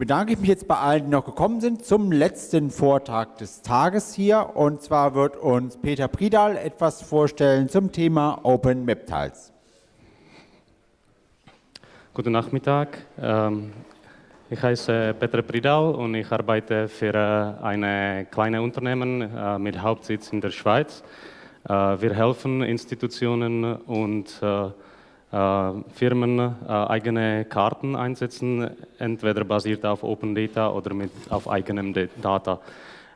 bedanke ich mich jetzt bei allen, die noch gekommen sind, zum letzten Vortrag des Tages hier. Und zwar wird uns Peter Pridal etwas vorstellen zum Thema Open Map Tiles. Guten Nachmittag. Ähm, ich heiße Peter Pridal und ich arbeite für äh, ein kleines Unternehmen äh, mit Hauptsitz in der Schweiz. Äh, wir helfen Institutionen und Firmen äh, eigene Karten einsetzen, entweder basiert auf Open Data oder mit, auf eigenem Data.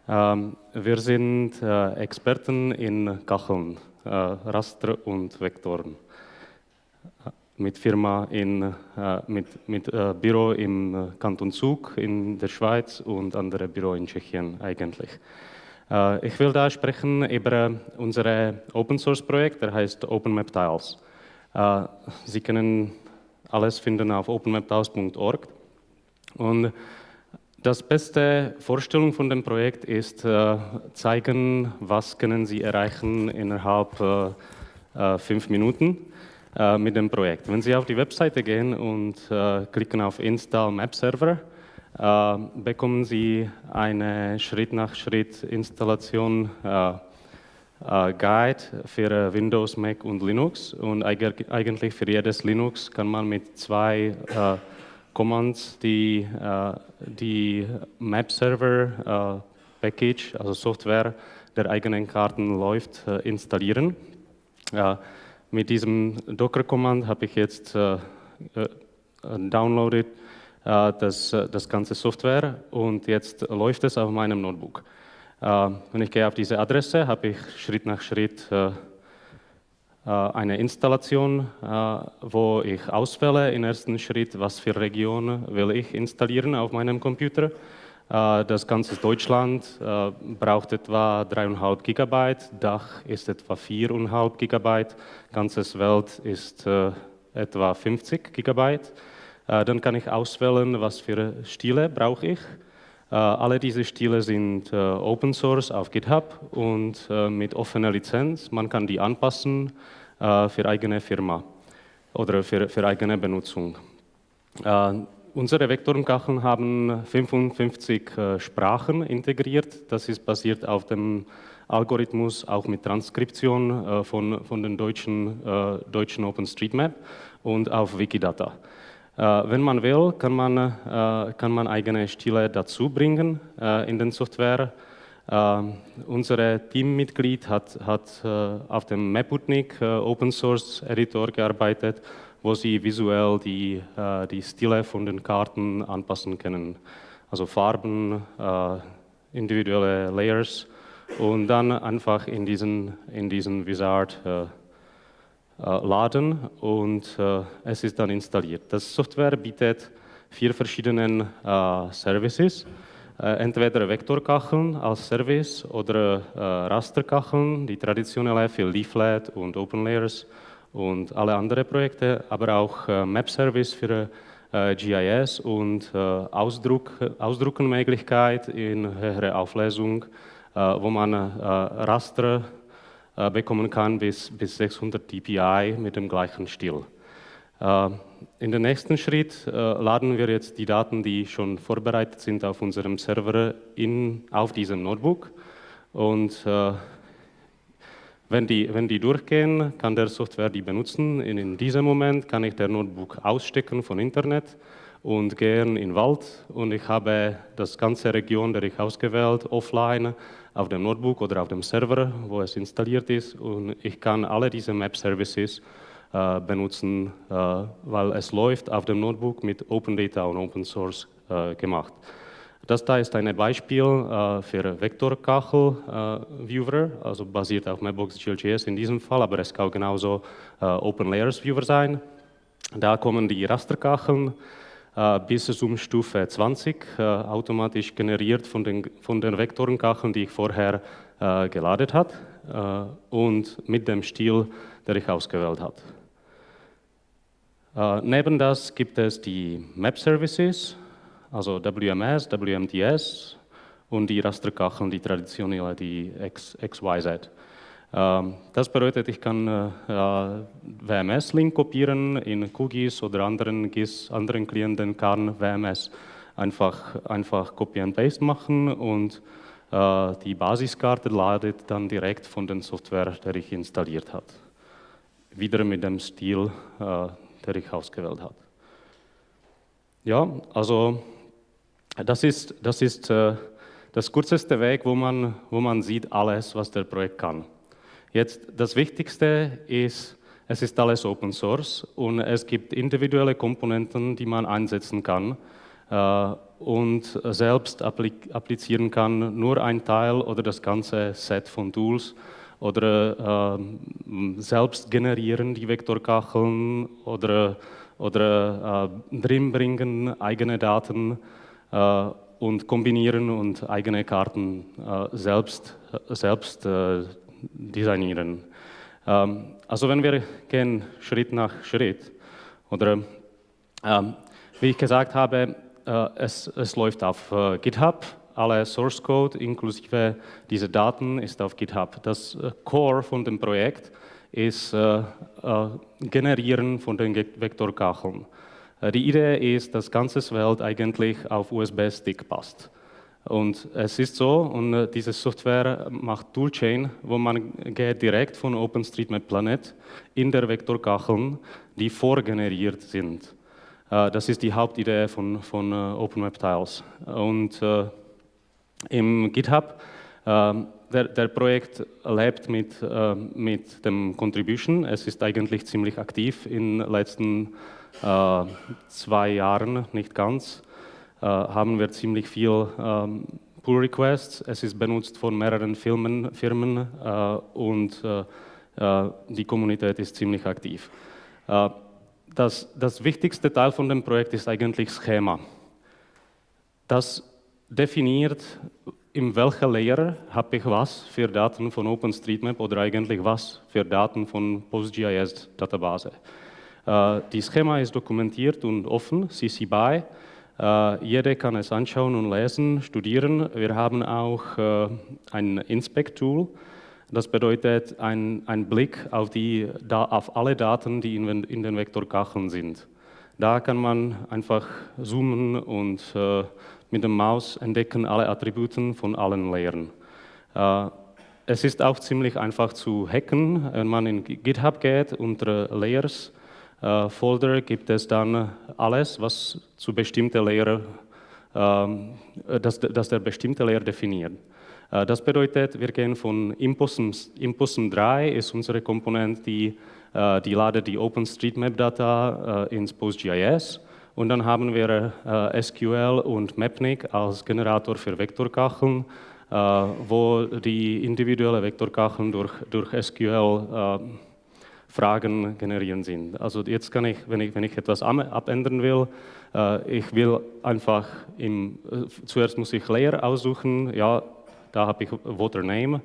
Ähm, wir sind äh, Experten in Kacheln, Raster und Vektoren. Mit Firma in, mit, mit Büro im Kanton Zug in der Schweiz und andere Büro in Tschechien eigentlich. Ich will da sprechen über unser Open Source Projekt, der heißt Open Map Tiles. Äh, Sie können alles finden auf openmaptaus.org. Und das beste Vorstellung von dem Projekt ist, äh, zeigen, was können Sie erreichen innerhalb äh, fünf Minuten mit dem Projekt. Wenn Sie auf die Webseite gehen und klicken auf Install Map Server, bekommen Sie eine Schritt-nach-Schritt-Installation Guide für äh, Windows, Mac und Linux. Und eigentlich für jedes Linux kann man mit zwei äh, Commands die, äh, die Map Server äh, Package, also Software der eigenen Karten läuft, äh, installieren. mit diesem Docker-Command habe ich jetzt downloaded das, das ganze Software und jetzt läuft es auf meinem Notebook. Äh, wenn ich gehe auf diese Adresse, habe ich Schritt nach Schritt äh, äh, eine Installation, wo ich auswähle im ersten Schritt, was für Region will ich installieren auf meinem Computer. Das ganze Deutschland braucht etwa 3,5 Gigabyte, Dach ist etwa 4,5 Gigabyte, ganzes Welt ist etwa 50 Gigabyte. Dann kann ich auswählen, was für Stile brauche ich. Äh, alle diese Stile sind äh, Open Source auf GitHub und äh, mit offener Lizenz. Man kann die anpassen für eigene Firma oder für, für eigene Benutzung. Unsere Vektorenkacheln haben 55 Sprachen integriert. Das ist basiert auf dem Algorithmus, auch mit Transkription von, von den deutschen, deutschen OpenStreetMap und auf Wikidata. Äh, wenn man will, kann man, äh, kann man eigene Stile dazu bringen äh, in den Software. Unser Teammitglied hat, hat auf dem Maputnik Open Source Editor gearbeitet, wo sie visuell die, die Stile von den Karten anpassen können. Also Farben, individuelle Layers und dann einfach in diesen, in diesen Wizard laden und äh, es ist dann installiert. Das Software bietet vier verschiedene äh, Services. entweder Vektorkacheln als Service oder Rasterkacheln, die traditionelle für Leaflet und OpenLayers und alle anderen Projekte, aber auch Map-Service für GIS und Ausdruck, Ausdruckenmöglichkeit in höherer Auflösung, wo man Raster äh, bekommen kann bis, bis 600 dpi mit dem gleichen Stil. Äh, in den nächsten Schritt äh, laden wir jetzt die Daten, die schon vorbereitet sind, auf unserem Server in, auf diesem Notebook. Und wenn die, wenn die durchgehen, kann der Software die benutzen. In, in diesem Moment kann ich der Notebook ausstecken von Internet und gehen in den Wald und ich habe das ganze Region, der ich ausgewählt, offline auf dem Notebook oder auf dem Server, wo es installiert ist. Und ich kann alle diese Map-Services äh, benutzen, äh, weil es läuft auf dem Notebook mit Open Data und Open Source äh, gemacht. Das da ist ein Beispiel äh, für Vektorkachel-Viewer, äh, also basiert auf Mapbox GLJS in diesem Fall, aber es kann genauso äh, Open Layers Viewer sein. Da kommen die Rasterkacheln äh, bis zum Stufe 20 äh, automatisch generiert von den, von den Vektorenkacheln, die ich vorher äh, geladen habe und mit dem Stil, der ich ausgewählt habe. neben das gibt es die Map Services, also WMS, WMTS und die Rasterkacheln, die traditionelle, die XYZ. Ähm, das bedeutet, ich kann äh, WMS-Link kopieren in QGIS oder anderen GIS, anderen Klienten kann WMS einfach, einfach Copy and Paste machen und äh, die Basiskarte ladet dann direkt von der Software, der ich installiert habe. Wieder mit dem Stil, äh, der ich ausgewählt habe. Ja, also das ist, das ist äh, das kürzeste Weg, wo man, wo man sieht alles, was der Projekt kann. Jetzt das Wichtigste ist, es ist alles Open Source und es gibt individuelle Komponenten, die man einsetzen kann äh, und selbst applizieren kann, nur ein Teil oder das ganze Set von Tools oder äh, selbst generieren die Vektorkacheln oder, oder äh, drin bringen eigene Daten äh, und kombinieren und eigene Karten äh, selbst, selbst äh, designieren. Ähm, also wenn wir gehen Schritt nach Schritt oder ähm, wie ich gesagt habe, äh, es, es läuft auf äh, GitHub, alle Source Code inklusive diese Daten ist auf GitHub. Das äh, Core von dem Projekt ist Generieren von den Vektorkacheln. Die Idee ist, dass ganzes Welt eigentlich auf USB-Stick passt. Und es ist so, und diese Software macht Toolchain, wo man geht direkt von OpenStreetMap Planet in der Vektorkacheln, die vorgeneriert sind. Äh, das ist die Hauptidee von, von äh, Tiles. Und äh, im GitHub, ähm, der, der, Projekt lebt mit, mit dem Contribution. Es ist eigentlich ziemlich aktiv in den letzten zwei Jahren, nicht ganz, haben wir ziemlich viel ähm, Pull Requests. Es ist benutzt von mehreren Firmen, Firmen und die Kommunität ist ziemlich aktiv das, das wichtigste Teil von dem Projekt ist eigentlich Schema. Das definiert, in welcher Layer habe ich was für Daten von OpenStreetMap oder eigentlich was für Daten von PostGIS-Database. Äh, die Schema ist dokumentiert und offen, CC BY. Äh, jeder kann es anschauen und lesen, studieren. Wir haben auch äh, ein Inspect-Tool, das bedeutet ein, ein Blick auf, die, auf alle Daten, die in, in den Vektorkacheln sind. Da kann man einfach zoomen und äh, mit dem Maus entdecken alle Attributen von allen Layern. Äh, es ist auch ziemlich einfach zu hacken. Wenn man in GitHub geht, unter Layers Folder gibt es dann alles, was zu bestimmten Layer, ähm, das, das der bestimmte Layer definiert. Äh, das bedeutet, wir gehen von Impossum, Impossum 3 ist unsere Komponente, die, äh, die ladet die OpenStreetMap-Data äh, ins PostGIS und dann haben wir SQL und Mapnik als Generator für Vektorkacheln, wo die individuelle Vektorkacheln durch, durch SQL Fragen generieren sind. Also jetzt kann ich, wenn ich, wenn ich etwas abändern will, ich will einfach, im, zuerst muss ich Layer aussuchen, ja, da habe ich Water Name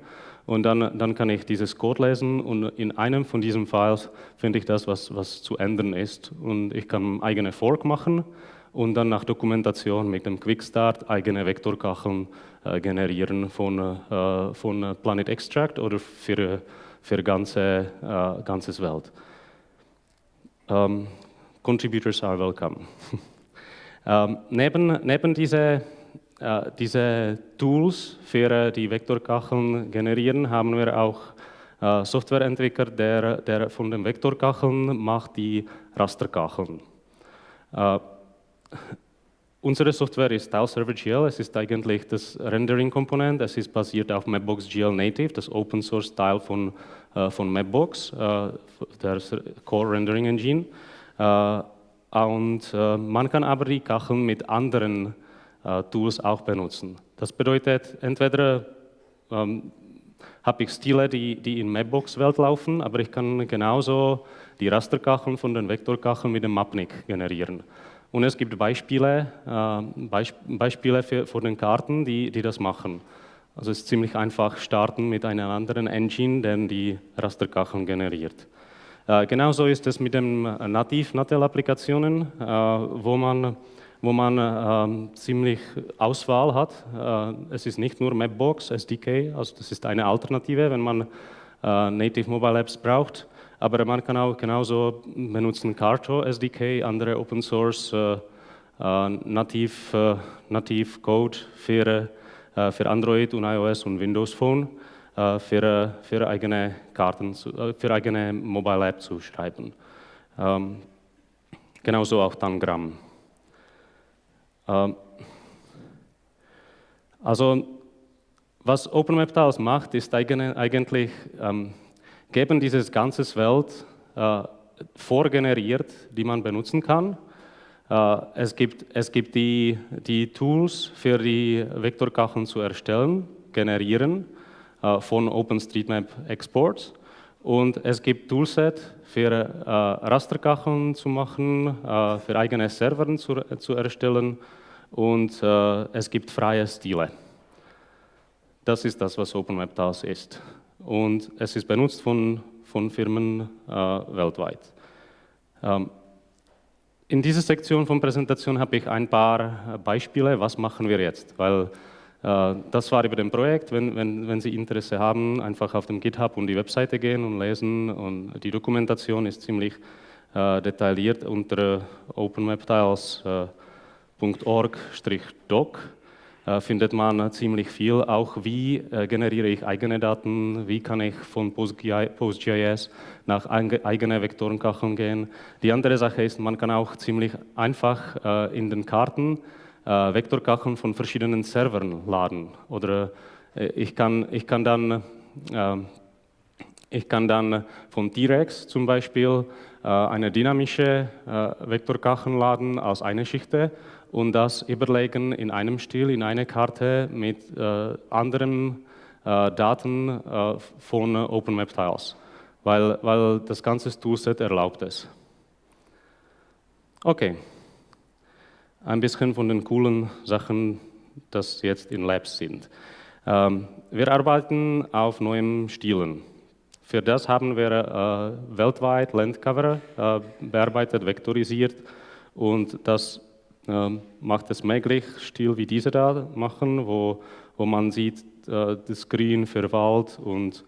und dann, dann kann ich dieses Code lesen und in einem von diesen Files finde ich das, was, was zu ändern ist. Und ich kann eigene Fork machen und dann nach Dokumentation mit dem Quickstart eigene Vektorkacheln äh, generieren von, äh, von Planet Extract oder für, für ganze äh, ganzes Welt. Um, ähm, contributors are welcome. um, ähm, neben, neben diese äh, diese Tools für äh, die Vektorkacheln generieren, haben wir auch äh, Softwareentwickler, der, der von den Vektorkacheln macht die Rasterkacheln. Äh, unsere Software ist TileServer.gl, es ist eigentlich das Rendering-Komponent, es ist basiert auf Mapbox.gl Native, das Open-Source-Teil von, äh, von Mapbox, äh, der Core Rendering Engine. und man kann aber die Kacheln mit anderen äh, Tools auch benutzen. Das bedeutet, entweder ähm, habe ich Stile, die, die in Mapbox-Welt laufen, aber ich kann genauso die Rasterkacheln von den Vektorkacheln mit dem Mapnik generieren. Und es gibt Beispiele, äh, Beisp Beispiele für, für den Karten, die, die das machen. Also es ist ziemlich einfach starten mit einer anderen Engine, der die Rasterkacheln generiert. Äh, genauso ist es mit den Nativ-Natel-Applikationen, äh, wo man wo man äh, ziemlich Auswahl hat. Äh, es ist nicht nur Mapbox, SDK, also das ist eine Alternative, wenn man äh, Native Mobile Apps braucht, aber man kann auch genauso benutzen Carto SDK, andere Open Source äh, äh, nativ, äh, nativ Code für, äh, für Android und iOS und Windows Phone äh, für, für eigene Karten, zu, äh, für eigene Mobile App zu schreiben. Ähm, genauso auch Tangram. Ähm, also was OpenWebTiles macht, ist eigentlich ähm, geben dieses ganze Welt äh, vorgeneriert, die man benutzen kann. Äh, es gibt, es gibt die, die Tools für die Vektorkacheln zu erstellen, generieren äh, von OpenStreetMap Exports. Und es gibt Toolset für äh, Rasterkacheln zu machen, äh, für eigene Server zu, zu erstellen und äh, es gibt freie Stile. Das ist das, was OpenWebTAS ist. Und es ist benutzt von, von Firmen äh, weltweit. Ähm, in dieser Sektion von Präsentation habe ich ein paar Beispiele, was machen wir jetzt, weil äh, das war über dem Projekt. Wenn, wenn, wenn Sie Interesse haben, einfach auf dem GitHub und die Webseite gehen und lesen. Und die Dokumentation ist ziemlich äh, detailliert unter openwebtiles.org-doc. Äh, findet man ziemlich viel, auch wie äh, generiere ich eigene Daten, wie kann ich von PostGIS nach eigene Vektorenkacheln gehen. Die andere Sache ist, man kann auch ziemlich einfach äh, in den Karten Vektorkacheln von verschiedenen Servern laden. Oder ich, kann, ich, kann dann, äh, ich kann dann von T-Rex zum Beispiel eine dynamische Vektorkacheln laden aus einer Schicht und das überlegen in einem Stil, in eine Karte mit äh, anderen Daten von OpenMap-Tiles, weil, weil das ganze Toolset erlaubt es. Okay ein bisschen von den coolen Sachen, das jetzt in Labs sind. Ähm, wir arbeiten auf neuen Stilen. Für das haben wir äh, weltweit Landcover äh, bearbeitet, vektorisiert und das äh, macht es möglich, Stil wie diese da machen, wo, wo man sieht, äh, das Grün für Wald und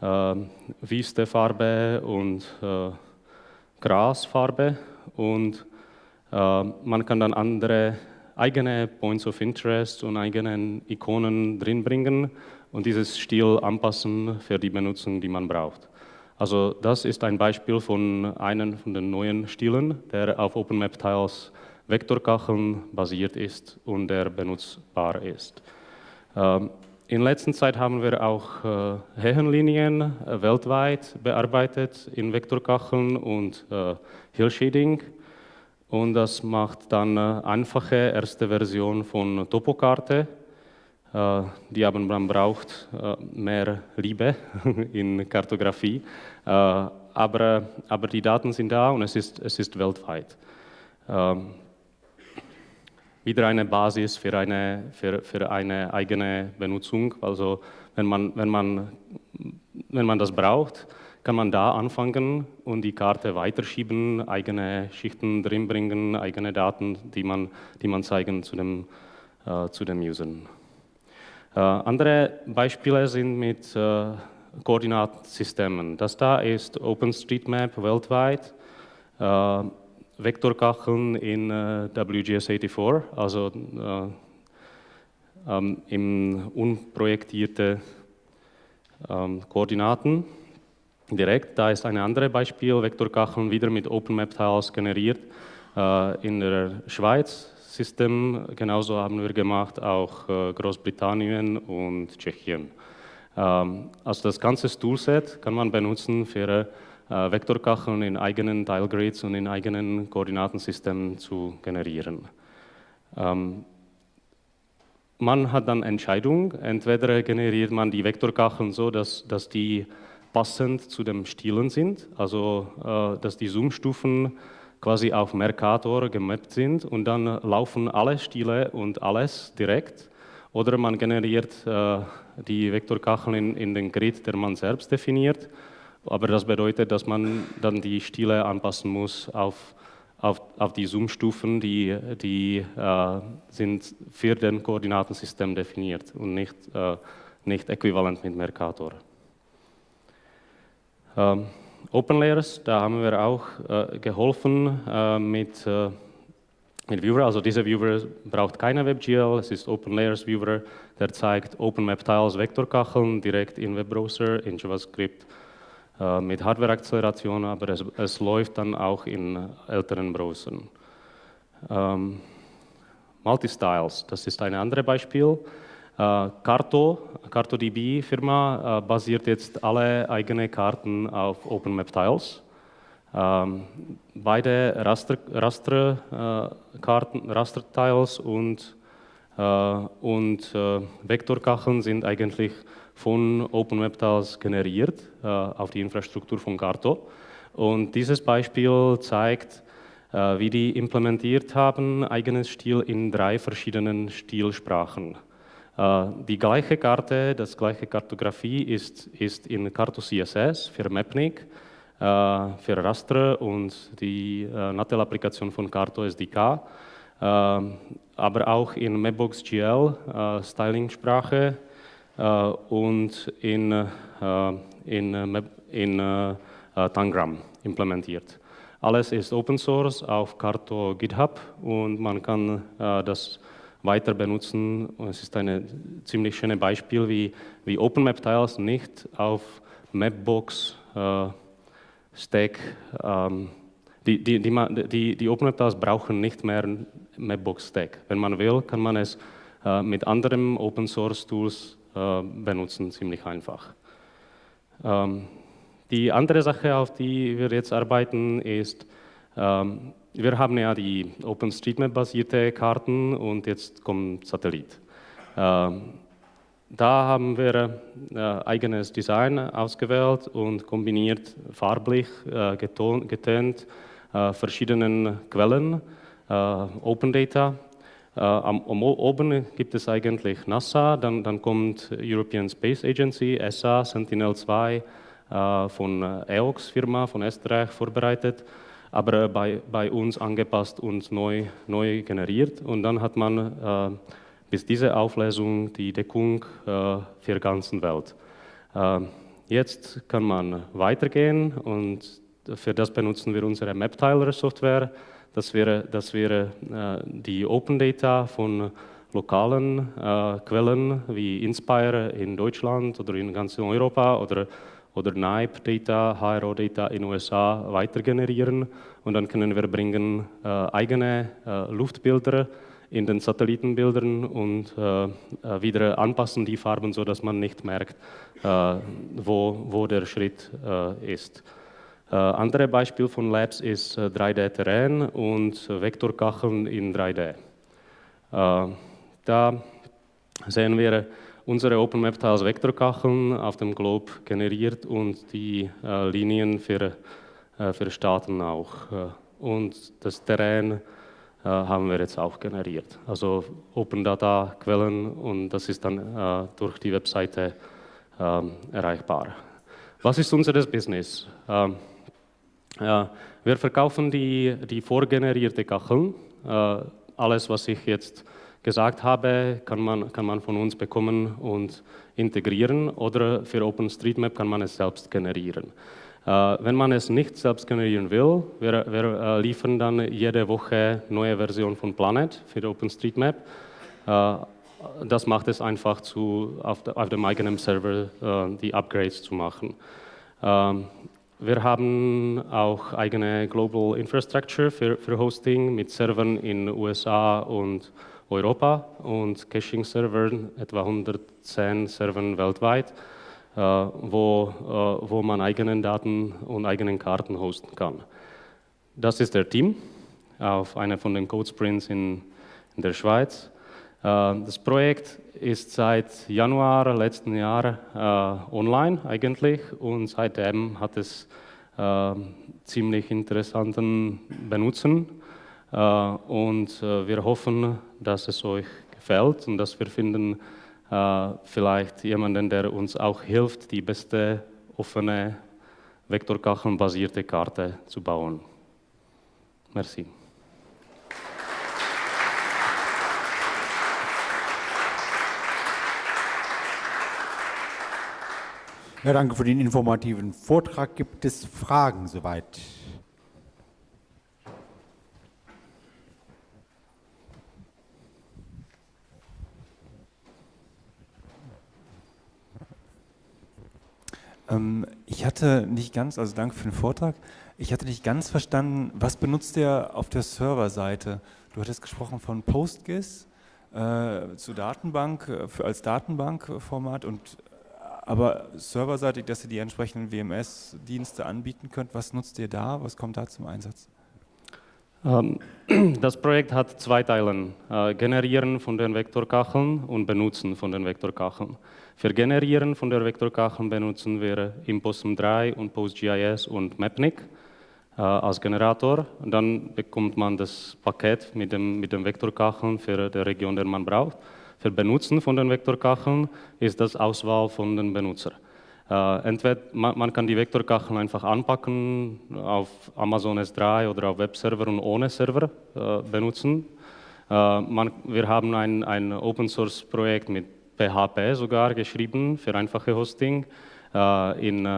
äh, Wüstefarbe und äh, Grasfarbe und äh, man kann dann andere eigene Points of Interest und eigene Ikonen drinbringen und dieses Stil anpassen für die Benutzung, die man braucht. Also das ist ein Beispiel von einem von den neuen Stilen, der auf OpenMap-Tiles Vektorkacheln basiert ist und der benutzbar ist. Ähm, in letzter Zeit haben wir auch äh, Höhenlinien äh, weltweit bearbeitet in Vektorkacheln und Hill Shading. Und das macht dann eine einfache erste Version von Topokarte. Äh, die aber man braucht äh, mehr Liebe in Kartografie. Äh, aber, aber die Daten sind da und es ist, es ist weltweit. Wieder eine Basis für eine, für, für eine eigene Benutzung. Also wenn man, wenn, man, wenn man das braucht, kann man da anfangen und die Karte weiterschieben, eigene Schichten drinbringen, eigene Daten, die man, die man zeigen zu dem, äh, zu dem Usern. Äh, andere Beispiele sind mit äh, Koordinatensystemen. Das da ist OpenStreetMap weltweit, äh, Vektorkacheln in äh, WGS84, also äh, ähm, im unprojektierte ähm, Koordinaten direkt. Da ist ein anderes Beispiel, Vektorkacheln wieder mit OpenMap-Tiles generiert äh, in der Schweiz. System genauso haben wir gemacht, auch Großbritannien und Tschechien. Ähm, also das ganze Toolset kann man benutzen für Vektorkacheln in eigenen Tilegrids und in eigenen Koordinatensystemen zu generieren. Ähm, man hat dann Entscheidung, entweder generiert man die Vektorkacheln so, dass, dass die passend zu den Stilen sind, also äh, dass die Zoom-Stufen quasi auf Mercator gemappt sind und dann laufen alle Stile und alles direkt. Oder man generiert äh, die Vektorkacheln in, in den Grid, der man selbst definiert. Aber das bedeutet, dass man dann die Stile anpassen muss auf, auf, auf die Zoom-Stufen, die, die äh, sind für den Koordinatensystem definiert und nicht, äh, nicht äquivalent mit Mercator. Ähm, Open Layers, da haben wir auch äh, geholfen äh, mit, äh, mit Viewer. Also dieser Viewer braucht keine WebGL, es ist Open Layers Viewer, der zeigt OpenMap-Tiles Vektorkacheln direkt in Webbrowser, in JavaScript mit Hardware-Acceleration, aber es, es, läuft dann auch in älteren Browsern. Ähm, Multistyles, das ist ein anderes Beispiel. Äh, Carto, CartoDB Firma, äh, basiert jetzt alle eigene Karten auf OpenMap-Tiles. Ähm, beide Raster, Raster, äh, Raster-Tiles und, äh, und äh, Vektorkacheln sind eigentlich von OpenWeb-Tiles generiert äh, auf die Infrastruktur von Carto. Und dieses Beispiel zeigt, äh, wie die implementiert haben, eigenes Stil in drei verschiedenen Stilsprachen. Äh, die gleiche Karte, das gleiche Kartografie ist, ist in Carto CSS für Mapnik, für Raster und die Natel-Applikation von Carto SDK, aber auch in Mapbox GL, Styling-Sprache und in, in, in Tangram implementiert. Alles ist Open Source auf Carto GitHub und man kann das weiter benutzen. Es ist ein ziemlich schönes Beispiel, wie, wie OpenMap-Tiles nicht auf Mapbox äh, Stack, ähm, die, die, die, die, die OpenWebTools brauchen nicht mehr Mapbox Stack. Wenn man will, kann man es äh, mit anderen Open Source Tools äh, benutzen, ziemlich einfach. Ähm, die andere Sache, auf die wir jetzt arbeiten, ist, ähm, wir haben ja die OpenStreetMap-basierte Karten und jetzt kommt Satellit. Ähm, da haben wir äh, eigenes Design ausgewählt und kombiniert farblich, äh, getönt, äh, verschiedenen Quellen, äh, Open Data. Äh, am, um, oben gibt es eigentlich NASA, dann, dann kommt European Space Agency, ESA, Sentinel-2 äh, von EOX Firma von Österreich vorbereitet, aber bei, bei uns angepasst und neu, neu generiert. Und dann hat man bis diese Auflösung die Deckung äh, für die ganze Welt. Äh, jetzt kann man weitergehen und für das benutzen wir unsere MapTiler-Software. Das wäre, das wäre äh, die Open Data von lokalen äh, Quellen wie Inspire in Deutschland oder in ganz Europa oder, oder NIPE Data, HRO Data in den USA weiter generieren und dann können wir bringen äh, eigene äh, Luftbilder in den Satellitenbildern und äh, äh, wieder anpassen die Farben, sodass man nicht merkt, wo, wo der Schritt ist. Äh, andere Beispiel von Labs ist 3D-Terrain äh, und Vektorkacheln in 3D. da sehen wir unsere OpenMap-Tiles Vektorkacheln auf dem Globe generiert und die Linien für, für Staaten auch. und das Terrain äh, haben wir jetzt auch generiert. Also Open Data Quellen und das ist dann äh, durch die Webseite ähm, erreichbar. Was ist unser Business? Ähm, ja, wir verkaufen die, die vorgenerierte Kacheln. Äh, alles, was ich jetzt gesagt habe, kann man, kann man von uns bekommen und integrieren oder für OpenStreetMap kann man es selbst generieren. Äh, wenn man es nicht selbst generieren will, wir, wir äh, liefern dann jede Woche neue Version von Planet für OpenStreetMap. Äh, das macht es einfach, zu, auf, auf dem eigenen Server die Upgrades zu machen. Wir haben auch eigene Global Infrastructure für, für Hosting mit Servern in USA und Europa und Caching-Servern, etwa 110 Servern weltweit. Äh, wo, äh, wo man eigenen Daten und eigenen Karten hosten kann. Das ist der Team auf einer von den Code Sprints in, in der Schweiz. Äh, das Projekt ist seit Januar letzten Jahr online eigentlich und seitdem hat es ziemlich interessanten Benutzen und wir hoffen, dass es euch gefällt und dass wir finden, äh, vielleicht jemanden, der uns auch hilft, die beste offene Vektorkacheln-basierte Karte zu bauen. Merci. Ja, danke für den informativen Vortrag. Gibt es Fragen soweit? Ähm, ich hatte nicht ganz, also danke für den Vortrag, ich hatte nicht ganz verstanden, was benutzt ihr auf der Serverseite? Du hattest gesprochen von PostGIS äh, zu Datenbank, äh, für, als Datenbankformat und aber serverseitig, dass ihr die entsprechenden WMS-Dienste anbieten könnt, was nutzt ihr da? Was kommt da zum Einsatz? Ähm, das Projekt hat zwei Teile, äh, Generieren von den Vektorkacheln und Benutzen von den Vektorkacheln. Für Generieren von der Vektorkacheln benutzen wir Imposum 3 und PostGIS und Mapnik äh, als Generator. Dann bekommt man das Paket mit dem, mit dem Vektorkacheln für die Region, die man braucht. Für Benutzen von den Vektorkacheln ist das Auswahl von den Benutzern. Uh, entweder man, man, kann die Vektorkacheln einfach anpacken auf Amazon S3 oder auf Webserver und ohne Server uh, benutzen. Uh, man, wir haben ein, ein Open Source Projekt mit PHP sogar geschrieben für einfache Hosting in,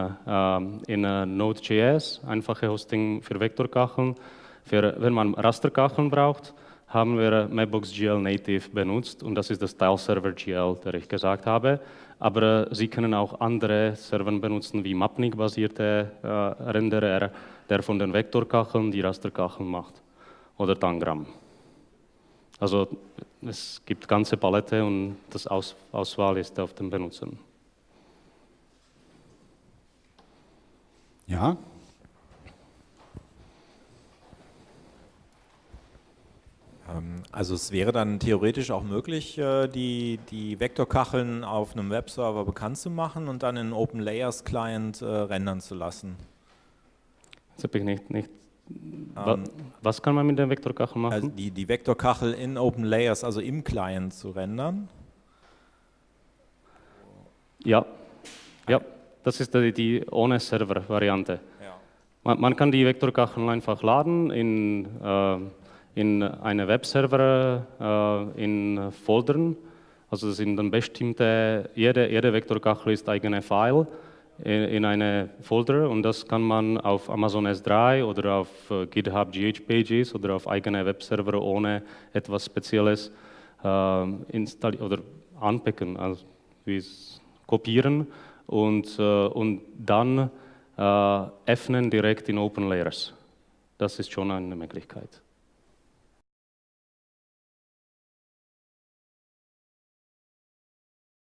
in Node.js, einfache Hosting für Vektorkacheln. Für, wenn man Rasterkacheln braucht, haben wir Mapbox.gl Native benutzt und das ist das Tile-Server GL, der ich gesagt habe. Aber Sie können auch andere Server benutzen, wie Mapnik-basierte äh, Renderer, der von den Vektorkacheln die Rasterkacheln macht. Oder Tangram. Also es gibt ganze Palette und das Aus Auswahl ist auf den Benutzern. Ja, also es wäre dann theoretisch auch möglich, äh, die, die Vektorkacheln auf einem Webserver bekannt zu machen und dann in Open Layers Client äh, rendern zu lassen. Das habe ich nicht, nicht ähm, was kann man mit der Vektorkachel machen? Also die, die Vektorkachel in Open Layers, also im Client zu rendern? Ja, ja das ist die, die ohne Server-Variante. Ja. Man, man, kann die Vektorkacheln einfach laden in äh, in eine Webserver äh, in Foldern. Also das sind dann bestimmte, jede, jede Vektorkachel ist eigene File in, in eine Folder und das kann man auf Amazon S3 oder auf äh, GitHub GH Pages oder auf eigene Webserver ohne etwas Spezielles äh, installieren oder anpacken, also wie kopieren und, äh, und dann öffnen direkt in Open Layers. Das ist schon eine Möglichkeit.